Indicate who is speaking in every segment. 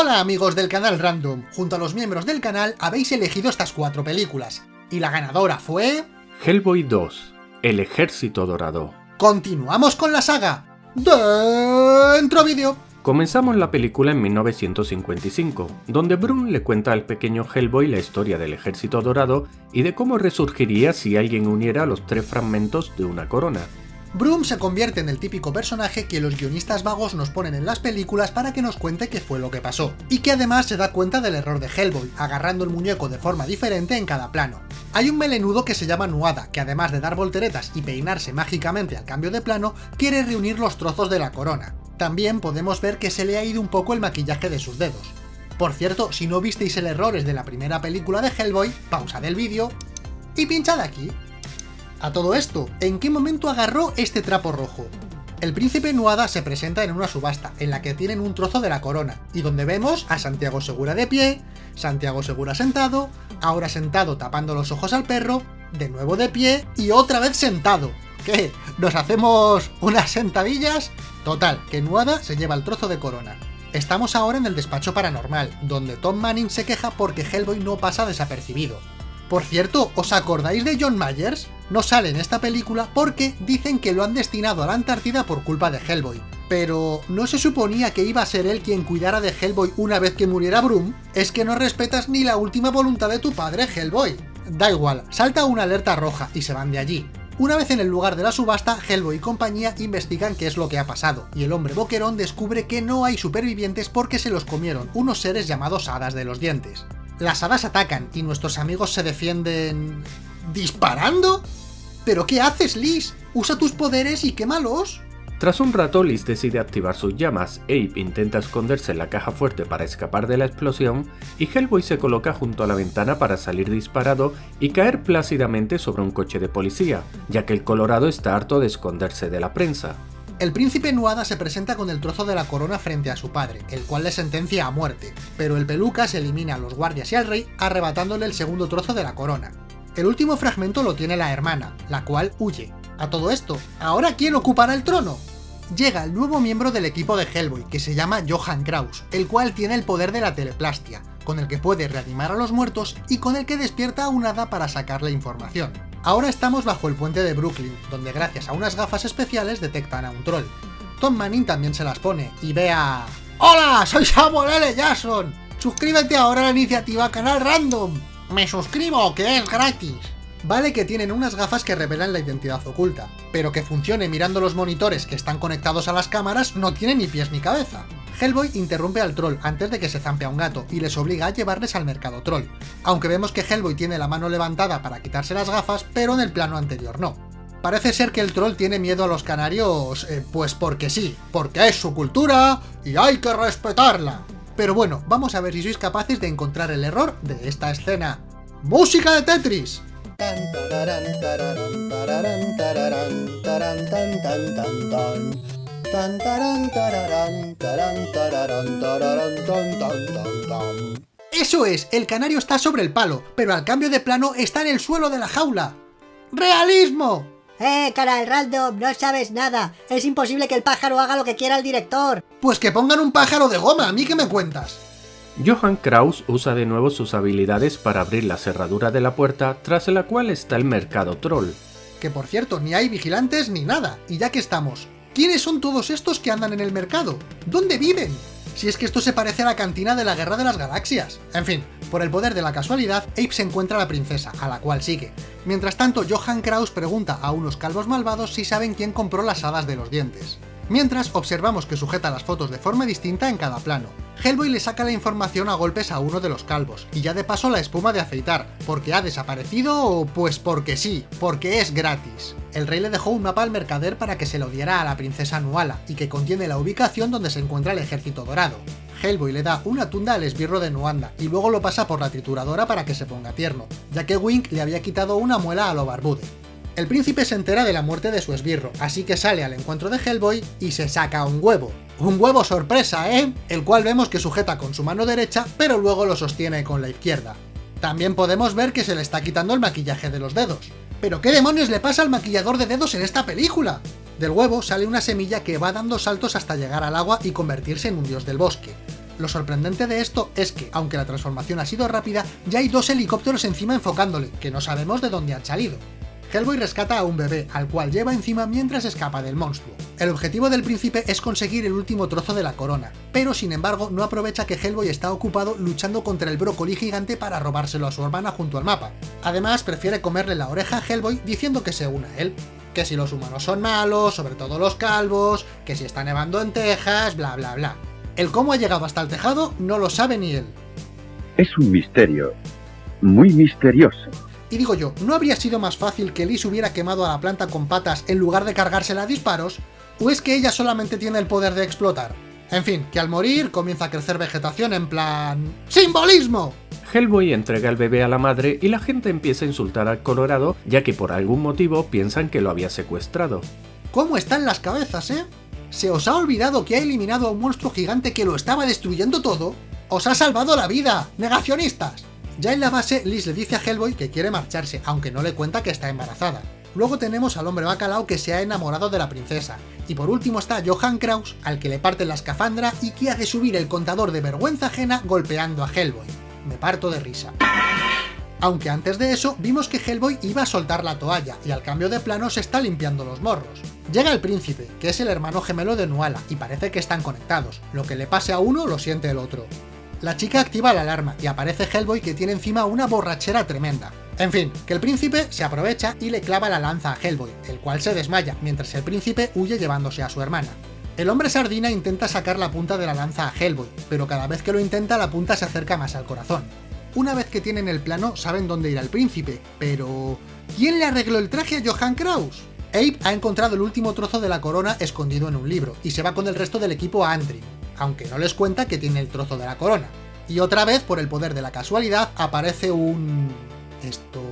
Speaker 1: Hola amigos del canal Random, junto a los miembros del canal habéis elegido estas cuatro películas, y la ganadora fue...
Speaker 2: Hellboy 2, El Ejército Dorado.
Speaker 1: Continuamos con la saga. Dentro vídeo.
Speaker 2: Comenzamos la película en 1955, donde Brun le cuenta al pequeño Hellboy la historia del Ejército Dorado y de cómo resurgiría si alguien uniera los tres fragmentos de una corona.
Speaker 1: Broom se convierte en el típico personaje que los guionistas vagos nos ponen en las películas para que nos cuente qué fue lo que pasó, y que además se da cuenta del error de Hellboy, agarrando el muñeco de forma diferente en cada plano. Hay un melenudo que se llama Nuada, que además de dar volteretas y peinarse mágicamente al cambio de plano, quiere reunir los trozos de la corona. También podemos ver que se le ha ido un poco el maquillaje de sus dedos. Por cierto, si no visteis el errores de la primera película de Hellboy, pausa del vídeo y pinchad aquí. A todo esto, ¿en qué momento agarró este trapo rojo? El príncipe Nuada se presenta en una subasta, en la que tienen un trozo de la corona, y donde vemos a Santiago Segura de pie, Santiago Segura sentado, ahora sentado tapando los ojos al perro, de nuevo de pie, y otra vez sentado. ¿Qué? ¿Nos hacemos unas sentadillas? Total, que Nuada se lleva el trozo de corona. Estamos ahora en el despacho paranormal, donde Tom Manning se queja porque Hellboy no pasa desapercibido. Por cierto, ¿os acordáis de John Myers? No sale en esta película porque dicen que lo han destinado a la Antártida por culpa de Hellboy. Pero, ¿no se suponía que iba a ser él quien cuidara de Hellboy una vez que muriera Broom? Es que no respetas ni la última voluntad de tu padre, Hellboy. Da igual, salta una alerta roja y se van de allí. Una vez en el lugar de la subasta, Hellboy y compañía investigan qué es lo que ha pasado, y el hombre boquerón descubre que no hay supervivientes porque se los comieron unos seres llamados hadas de los dientes. Las hadas atacan y nuestros amigos se defienden... ¿Disparando? ¿Pero qué haces, Liz? Usa tus poderes y quémalos.
Speaker 2: Tras un rato, Liz decide activar sus llamas, Abe intenta esconderse en la caja fuerte para escapar de la explosión, y Hellboy se coloca junto a la ventana para salir disparado y caer plácidamente sobre un coche de policía, ya que el Colorado está harto de esconderse de la prensa.
Speaker 1: El príncipe Nuada se presenta con el trozo de la corona frente a su padre, el cual le sentencia a muerte, pero el pelucas elimina a los guardias y al rey, arrebatándole el segundo trozo de la corona. El último fragmento lo tiene la hermana, la cual huye. A todo esto, ¿ahora quién ocupará el trono? Llega el nuevo miembro del equipo de Hellboy, que se llama Johann Kraus, el cual tiene el poder de la teleplastia, con el que puede reanimar a los muertos y con el que despierta a un hada para sacarle información. Ahora estamos bajo el puente de Brooklyn, donde gracias a unas gafas especiales detectan a un troll. Tom Manning también se las pone, y ve a... ¡Hola! ¡Soy Samuel L. Jackson! ¡Suscríbete ahora a la iniciativa Canal Random! ¡Me suscribo, que es gratis! Vale que tienen unas gafas que revelan la identidad oculta, pero que funcione mirando los monitores que están conectados a las cámaras no tiene ni pies ni cabeza. Hellboy interrumpe al troll antes de que se zampe a un gato y les obliga a llevarles al mercado troll, aunque vemos que Hellboy tiene la mano levantada para quitarse las gafas, pero en el plano anterior no. Parece ser que el troll tiene miedo a los canarios, eh, pues porque sí, porque es su cultura y hay que respetarla. Pero bueno, vamos a ver si sois capaces de encontrar el error de esta escena. ¡Música de Tetris! ¡Eso es! El canario está sobre el palo, pero al cambio de plano está en el suelo de la jaula. ¡Realismo!
Speaker 3: ¡Eh, cara random! No sabes nada. Es imposible que el pájaro haga lo que quiera el director.
Speaker 1: Pues que pongan un pájaro de goma, ¿a mí qué me cuentas?
Speaker 2: Johann Kraus usa de nuevo sus habilidades para abrir la cerradura de la puerta, tras la cual está el mercado troll.
Speaker 1: Que por cierto, ni hay vigilantes ni nada, y ya que estamos, ¿Quiénes son todos estos que andan en el mercado? ¿Dónde viven? Si es que esto se parece a la cantina de la Guerra de las Galaxias. En fin, por el poder de la casualidad, Ape se encuentra a la princesa, a la cual sigue. Mientras tanto, Johann Kraus pregunta a unos calvos malvados si saben quién compró las hadas de los dientes. Mientras, observamos que sujeta las fotos de forma distinta en cada plano. Hellboy le saca la información a golpes a uno de los calvos, y ya de paso la espuma de afeitar, porque ha desaparecido o pues porque sí, porque es gratis. El rey le dejó un mapa al mercader para que se lo diera a la princesa Nuala, y que contiene la ubicación donde se encuentra el ejército dorado. Hellboy le da una tunda al esbirro de Nuanda, y luego lo pasa por la trituradora para que se ponga tierno, ya que Wink le había quitado una muela a lo barbude. El príncipe se entera de la muerte de su esbirro, así que sale al encuentro de Hellboy y se saca un huevo. Un huevo sorpresa, ¿eh? El cual vemos que sujeta con su mano derecha, pero luego lo sostiene con la izquierda. También podemos ver que se le está quitando el maquillaje de los dedos. ¿Pero qué demonios le pasa al maquillador de dedos en esta película? Del huevo sale una semilla que va dando saltos hasta llegar al agua y convertirse en un dios del bosque. Lo sorprendente de esto es que, aunque la transformación ha sido rápida, ya hay dos helicópteros encima enfocándole, que no sabemos de dónde han salido. Hellboy rescata a un bebé, al cual lleva encima mientras escapa del monstruo. El objetivo del príncipe es conseguir el último trozo de la corona, pero sin embargo no aprovecha que Hellboy está ocupado luchando contra el brócoli gigante para robárselo a su hermana junto al mapa. Además, prefiere comerle la oreja a Hellboy diciendo que se una a él. Que si los humanos son malos, sobre todo los calvos, que si está nevando en Texas, bla bla bla. El cómo ha llegado hasta el tejado no lo sabe ni él.
Speaker 4: Es un misterio. Muy misterioso.
Speaker 1: Y digo yo, ¿no habría sido más fácil que Liz hubiera quemado a la planta con patas en lugar de cargársela a disparos? ¿O es que ella solamente tiene el poder de explotar? En fin, que al morir comienza a crecer vegetación en plan... ¡Simbolismo!
Speaker 2: Hellboy entrega el bebé a la madre y la gente empieza a insultar al Colorado ya que por algún motivo piensan que lo había secuestrado.
Speaker 1: ¿Cómo están las cabezas, eh? ¿Se os ha olvidado que ha eliminado a un monstruo gigante que lo estaba destruyendo todo? ¡Os ha salvado la vida, negacionistas! Ya en la base, Liz le dice a Hellboy que quiere marcharse, aunque no le cuenta que está embarazada. Luego tenemos al hombre bacalao que se ha enamorado de la princesa. Y por último está Johann Kraus, al que le parte la escafandra y que hace subir el contador de vergüenza ajena golpeando a Hellboy. Me parto de risa. Aunque antes de eso, vimos que Hellboy iba a soltar la toalla, y al cambio de plano se está limpiando los morros. Llega el príncipe, que es el hermano gemelo de Nuala, y parece que están conectados. Lo que le pase a uno, lo siente el otro. La chica activa la alarma y aparece Hellboy que tiene encima una borrachera tremenda. En fin, que el príncipe se aprovecha y le clava la lanza a Hellboy, el cual se desmaya, mientras el príncipe huye llevándose a su hermana. El hombre sardina intenta sacar la punta de la lanza a Hellboy, pero cada vez que lo intenta la punta se acerca más al corazón. Una vez que tienen el plano saben dónde ir al príncipe, pero... ¿Quién le arregló el traje a Johann Kraus? Abe ha encontrado el último trozo de la corona escondido en un libro, y se va con el resto del equipo a Antrim, aunque no les cuenta que tiene el trozo de la corona. Y otra vez, por el poder de la casualidad, aparece un... Esto...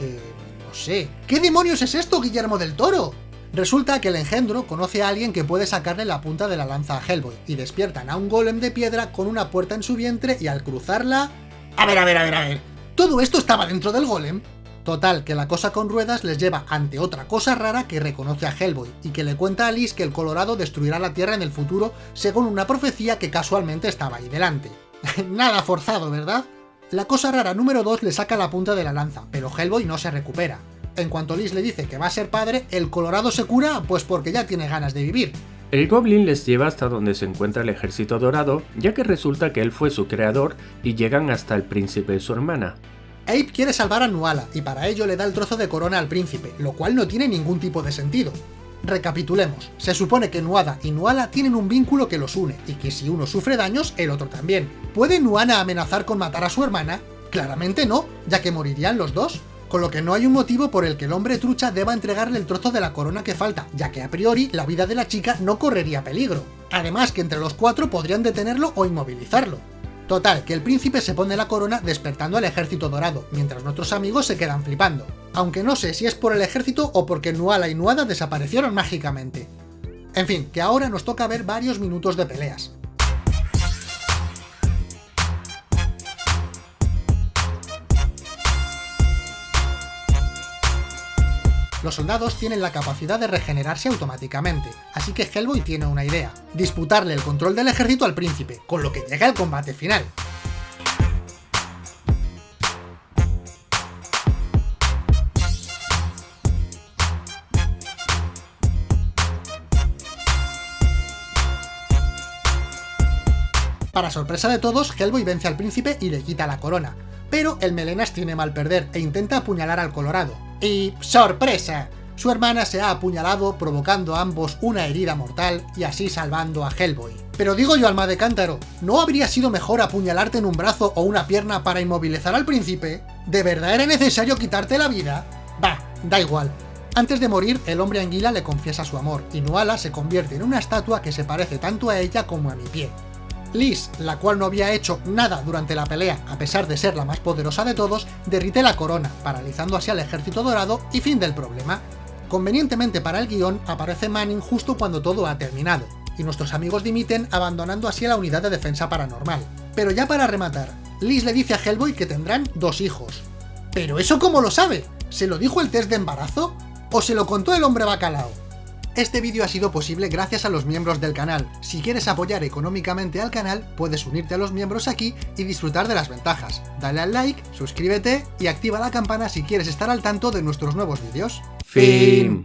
Speaker 1: Eh, no sé... ¿Qué demonios es esto, Guillermo del Toro? Resulta que el engendro conoce a alguien que puede sacarle la punta de la lanza a Hellboy, y despiertan a un golem de piedra con una puerta en su vientre y al cruzarla... A ver, a ver, a ver, a ver... ¿Todo esto estaba dentro del golem? Total, que la cosa con ruedas les lleva ante otra cosa rara que reconoce a Hellboy, y que le cuenta a Liz que el Colorado destruirá la Tierra en el futuro según una profecía que casualmente estaba ahí delante. Nada forzado, ¿verdad? La cosa rara número 2 le saca la punta de la lanza, pero Hellboy no se recupera. En cuanto Liz le dice que va a ser padre, el Colorado se cura pues porque ya tiene ganas de vivir.
Speaker 2: El Goblin les lleva hasta donde se encuentra el ejército dorado, ya que resulta que él fue su creador y llegan hasta el príncipe y su hermana.
Speaker 1: Abe quiere salvar a Nuala, y para ello le da el trozo de corona al príncipe, lo cual no tiene ningún tipo de sentido. Recapitulemos, se supone que Nuada y Nuala tienen un vínculo que los une, y que si uno sufre daños, el otro también. ¿Puede Nuana amenazar con matar a su hermana? Claramente no, ya que morirían los dos. Con lo que no hay un motivo por el que el hombre trucha deba entregarle el trozo de la corona que falta, ya que a priori la vida de la chica no correría peligro. Además que entre los cuatro podrían detenerlo o inmovilizarlo. Total, que el príncipe se pone la corona despertando al ejército dorado, mientras nuestros amigos se quedan flipando. Aunque no sé si es por el ejército o porque Nuala y Nuada desaparecieron mágicamente. En fin, que ahora nos toca ver varios minutos de peleas. Los soldados tienen la capacidad de regenerarse automáticamente, así que Hellboy tiene una idea, disputarle el control del ejército al príncipe, con lo que llega el combate final. Para sorpresa de todos, Hellboy vence al príncipe y le quita la corona, pero el Melenas tiene mal perder e intenta apuñalar al Colorado, y ¡sorpresa! Su hermana se ha apuñalado provocando a ambos una herida mortal y así salvando a Hellboy. Pero digo yo, alma de cántaro, ¿no habría sido mejor apuñalarte en un brazo o una pierna para inmovilizar al príncipe? ¿De verdad era necesario quitarte la vida? Bah, da igual. Antes de morir, el hombre anguila le confiesa su amor, y Nuala se convierte en una estatua que se parece tanto a ella como a mi pie. Liz, la cual no había hecho nada durante la pelea a pesar de ser la más poderosa de todos, derrite la corona, paralizando así al ejército dorado y fin del problema. Convenientemente para el guion, aparece Manning justo cuando todo ha terminado, y nuestros amigos dimiten abandonando así a la unidad de defensa paranormal. Pero ya para rematar, Liz le dice a Hellboy que tendrán dos hijos. ¿Pero eso cómo lo sabe? ¿Se lo dijo el test de embarazo? ¿O se lo contó el hombre bacalao? Este vídeo ha sido posible gracias a los miembros del canal. Si quieres apoyar económicamente al canal, puedes unirte a los miembros aquí y disfrutar de las ventajas. Dale al like, suscríbete y activa la campana si quieres estar al tanto de nuestros nuevos vídeos.
Speaker 2: Fin.